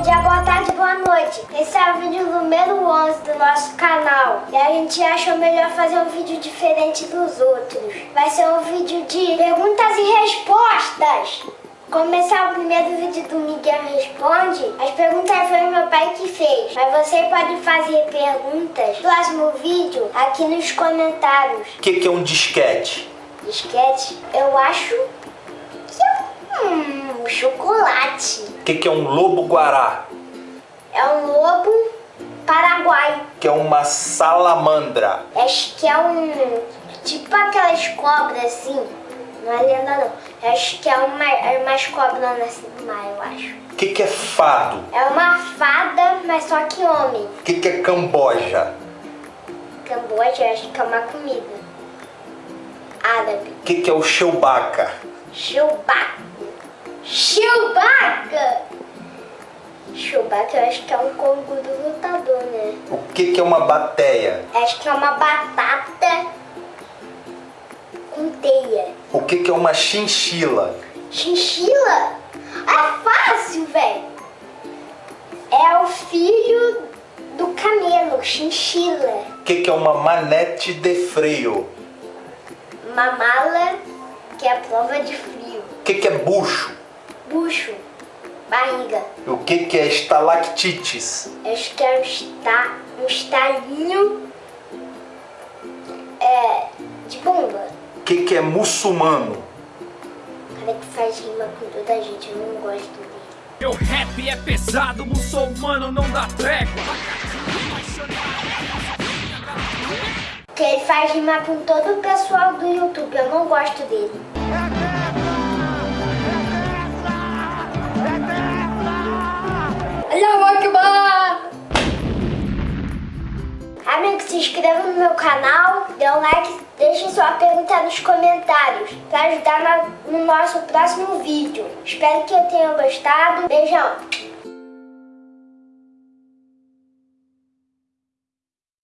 Bom dia, boa tarde, boa noite. Esse é o vídeo número 11 do nosso canal. E a gente achou melhor fazer um vídeo diferente dos outros. Vai ser um vídeo de perguntas e respostas. Começar o primeiro vídeo do Miguel Responde, as perguntas foi meu pai que fez. Mas você pode fazer perguntas no próximo vídeo aqui nos comentários. O que, que é um disquete? Disquete, eu acho O que, que é um lobo-guará? É um lobo paraguai. Que é uma salamandra. Acho que é um. Tipo aquelas cobras assim. Não é lenda não. Acho que é uma, é umas cobras assim do mar, eu acho. O que, que é fado? É uma fada, mas só que homem. O que, que é camboja? Camboja, acho que é uma comida. Árabe. O que, que é o Chewbacca? Chewbacca. Chewbacca! Chewbacca eu acho que é um canguru lutador, né? O que, que é uma bateia? Acho que é uma batata com teia. O que, que é uma chinchila? Chinchila? É fácil, velho. É o filho do camelo, chinchila. O que, que é uma manete de freio? Uma mala que é a prova de frio. O que, que é bucho? Bucho, barriga. O que, que é estalactites? Acho que é um, esta, um estalinho é, de bomba. O que, que é muçulmano? Cara que faz rima com toda a gente, eu não gosto dele. Meu rap é pesado, muçulmano não dá trégua. Que ele faz rima com todo o pessoal do YouTube, eu não gosto dele. Meu canal, dê um like, deixe sua pergunta nos comentários para ajudar no nosso próximo vídeo. Espero que eu tenha gostado. Beijão!